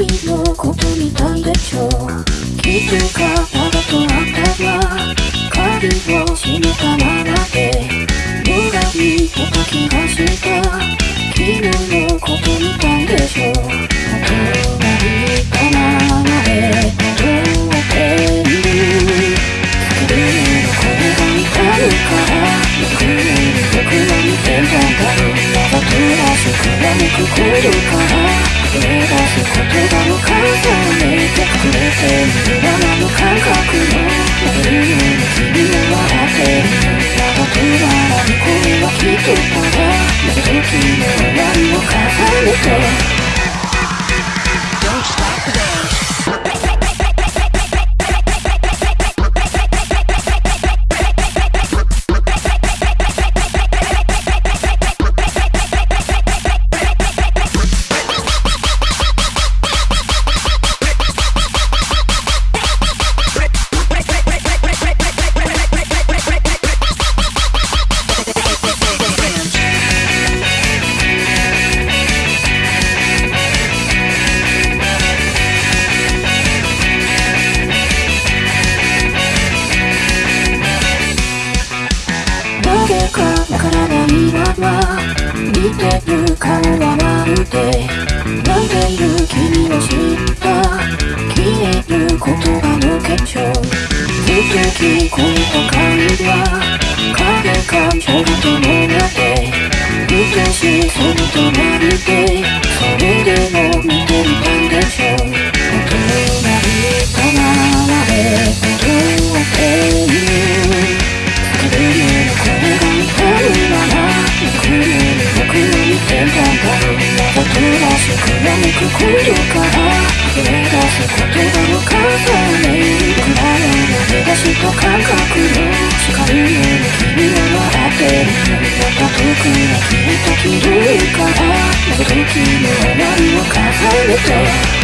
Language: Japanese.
君のことみたいでしょ気づかなかったら鍵を閉めたままで村に出た気がした君のことみたいでしょ大人にな僕の見てたんだろうまだ暮らしくらみく来るから溢れ出す言葉の数をめてくれているままの感覚の殴るように君を笑ってらない声はきっとただなぜ時の終わりを重ねてないまま見てる顔はまるで泣いている君を知った？消える言葉の結晶ずっと聞こえた会話影感情が伴って。美しいその隣でそれでも見ていたんでししくなにく来るから溢れ出す言葉の数ね僕らの投げ出しと感覚の光るように君は笑ってるまた遠くへ消えた黄色いから謎解きの終わりを重ねて